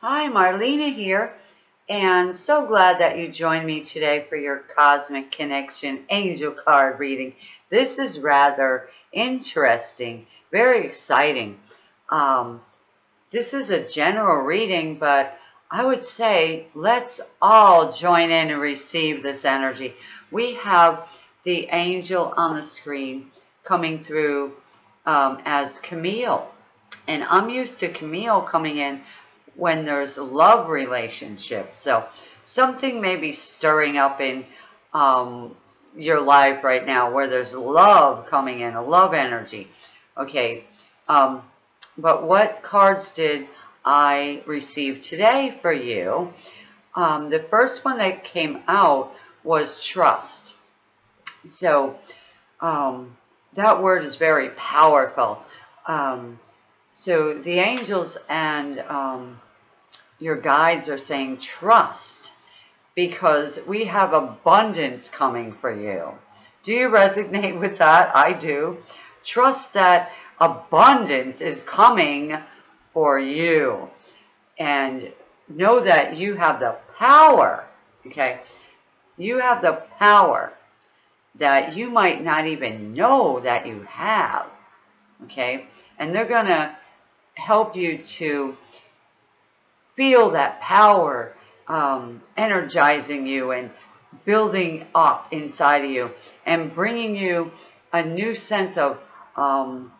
Hi, Marlena here, and so glad that you joined me today for your Cosmic Connection Angel Card reading. This is rather interesting, very exciting. Um, this is a general reading, but I would say let's all join in and receive this energy. We have the angel on the screen coming through um, as Chamuel. And I'm used to Chamuel coming in when there's love relationships. So something may be stirring up in um, your life right now where there's love coming in, a love energy. Okay, um, but what cards did I receive today for you? Um, the first one that came out was trust. So um, that word is very powerful. Um, so the angels and um, your guides are saying trust because we have abundance coming for you. Do you resonate with that? I do. Trust that abundance is coming for you. And know that you have the power, okay? You have the power that you might not even know that you have, okay? And they're going to help you to feel that power um, energizing you and building up inside of you and bringing you a new sense of, um,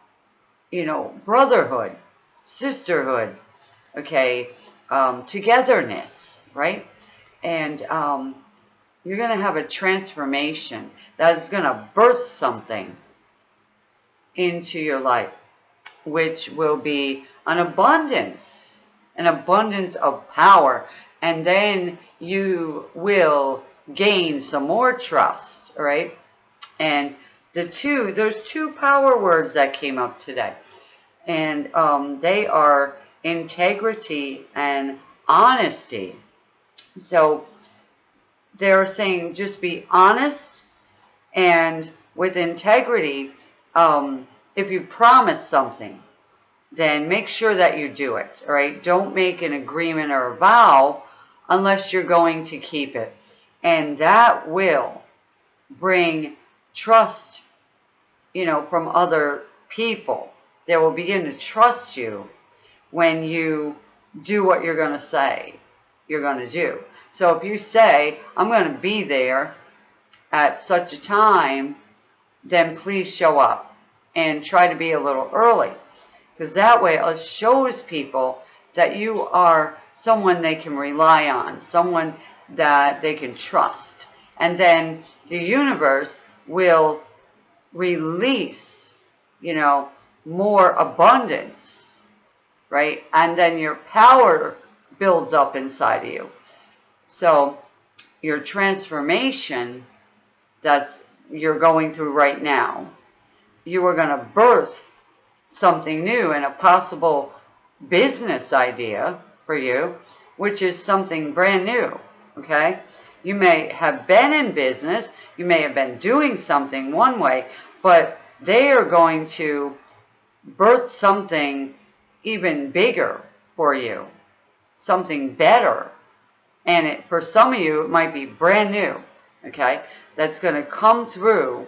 you know, brotherhood, sisterhood, okay, um, togetherness, right? And um, you're going to have a transformation that is going to burst something into your life, which will be an abundance an abundance of power, and then you will gain some more trust, right? And the two, there's two power words that came up today, and um, they are integrity and honesty. So they're saying just be honest and with integrity. Um, if you promise something, then make sure that you do it, all right? Don't make an agreement or a vow unless you're going to keep it. And that will bring trust, you know, from other people. They will begin to trust you when you do what you're going to say you're going to do. So if you say, I'm going to be there at such a time, then please show up and try to be a little early. Because that way it shows people that you are someone they can rely on, someone that they can trust. And then the universe will release, you know, more abundance, right? And then your power builds up inside of you. So your transformation that's you're going through right now, you are going to birth something new and a possible business idea for you, which is something brand new, okay? You may have been in business, you may have been doing something one way, but they are going to birth something even bigger for you, something better. And it, for some of you, it might be brand new, okay? That's going to come through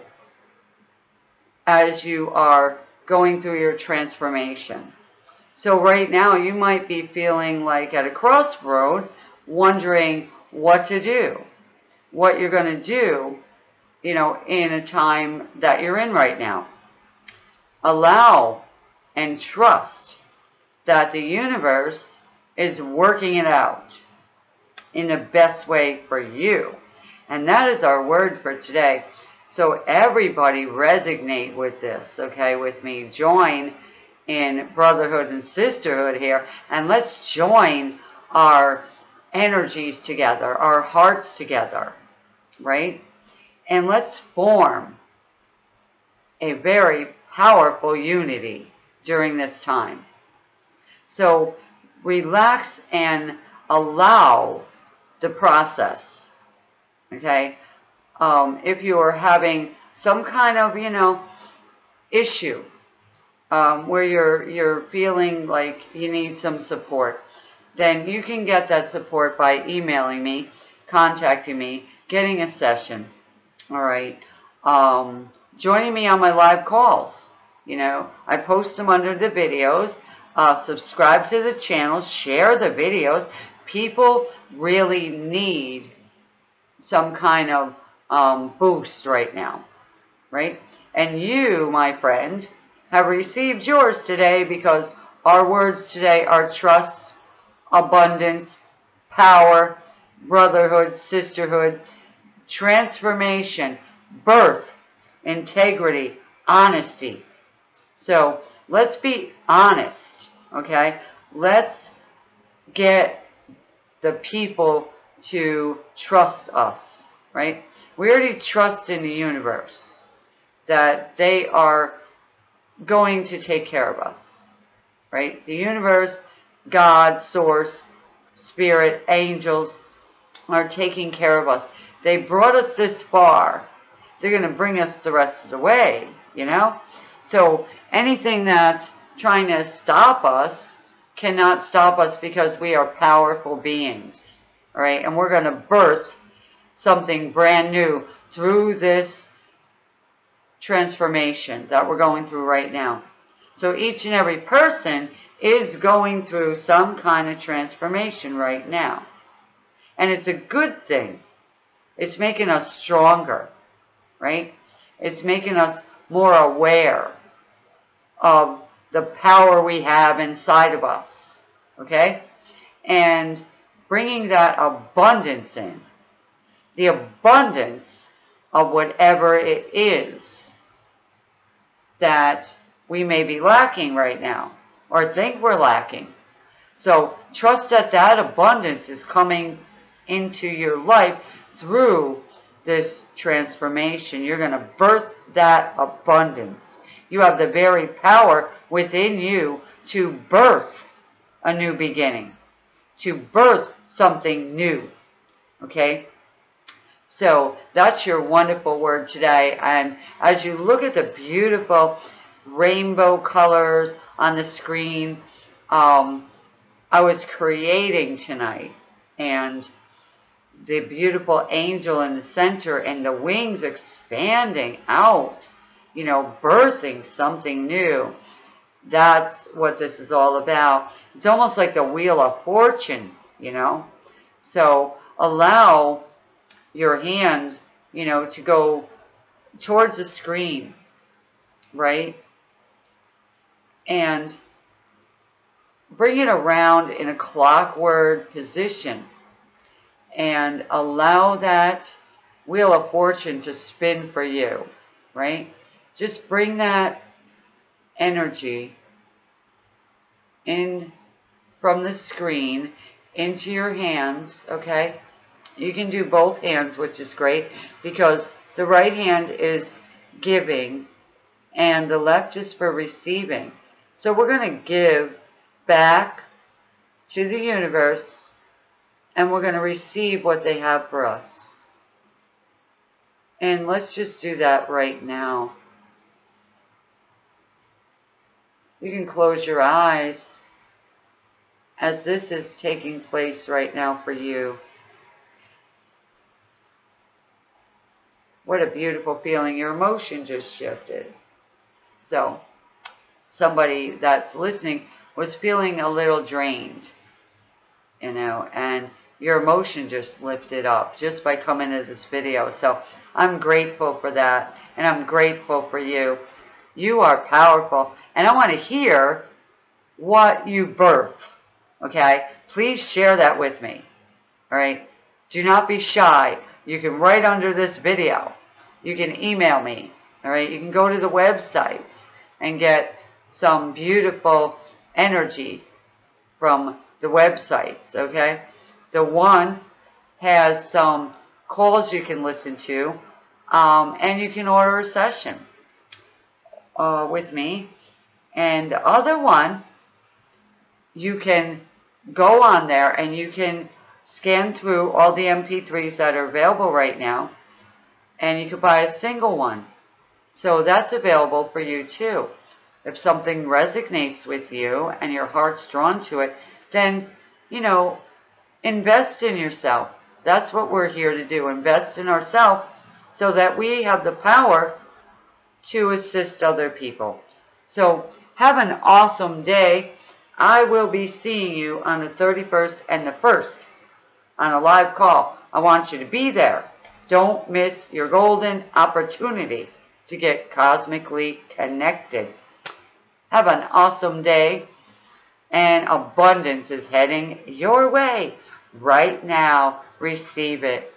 as you are going through your transformation. So right now you might be feeling like at a crossroad, wondering what to do, what you're going to do, you know, in a time that you're in right now. Allow and trust that the universe is working it out in the best way for you. And that is our word for today. So everybody resonate with this, okay, with me. Join in brotherhood and sisterhood here. And let's join our energies together, our hearts together, right? And let's form a very powerful unity during this time. So relax and allow the process, okay? Um, if you are having some kind of, you know, issue um, where you're, you're feeling like you need some support, then you can get that support by emailing me, contacting me, getting a session. All right. Um, joining me on my live calls. You know, I post them under the videos. Uh, subscribe to the channel, share the videos. People really need some kind of um, boost right now, right? And you, my friend, have received yours today because our words today are trust, abundance, power, brotherhood, sisterhood, transformation, birth, integrity, honesty. So let's be honest, okay? Let's get the people to trust us, right? We already trust in the universe that they are going to take care of us, right? The universe, God, source, spirit, angels are taking care of us. They brought us this far. They're going to bring us the rest of the way, you know? So anything that's trying to stop us cannot stop us because we are powerful beings, all right? And we're going to birth something brand new through this transformation that we're going through right now. So each and every person is going through some kind of transformation right now. And it's a good thing. It's making us stronger, right? It's making us more aware of the power we have inside of us, okay? And bringing that abundance in, the abundance of whatever it is that we may be lacking right now or think we're lacking. So trust that that abundance is coming into your life through this transformation. You're going to birth that abundance. You have the very power within you to birth a new beginning, to birth something new. Okay? So that's your wonderful word today. And as you look at the beautiful rainbow colors on the screen, um, I was creating tonight. And the beautiful angel in the center and the wings expanding out, you know, birthing something new. That's what this is all about. It's almost like the wheel of fortune, you know. So allow your hand, you know, to go towards the screen, right? And bring it around in a clockwise position and allow that wheel of fortune to spin for you, right? Just bring that energy in from the screen into your hands, okay? You can do both hands, which is great because the right hand is giving and the left is for receiving. So we're going to give back to the universe and we're going to receive what they have for us. And let's just do that right now. You can close your eyes as this is taking place right now for you. What a beautiful feeling. Your emotion just shifted. So, somebody that's listening was feeling a little drained, you know, and your emotion just lifted up just by coming to this video. So I'm grateful for that, and I'm grateful for you. You are powerful, and I want to hear what you birth, okay? Please share that with me, all right? Do not be shy. You can write under this video. You can email me, all right? You can go to the websites and get some beautiful energy from the websites, okay? The one has some calls you can listen to, um, and you can order a session uh, with me. And the other one, you can go on there and you can scan through all the MP3s that are available right now, and you could buy a single one. So that's available for you too. If something resonates with you and your heart's drawn to it, then you know, invest in yourself. That's what we're here to do. Invest in ourselves so that we have the power to assist other people. So have an awesome day. I will be seeing you on the 31st and the 1st on a live call. I want you to be there. Don't miss your golden opportunity to get cosmically connected. Have an awesome day and abundance is heading your way right now. Receive it.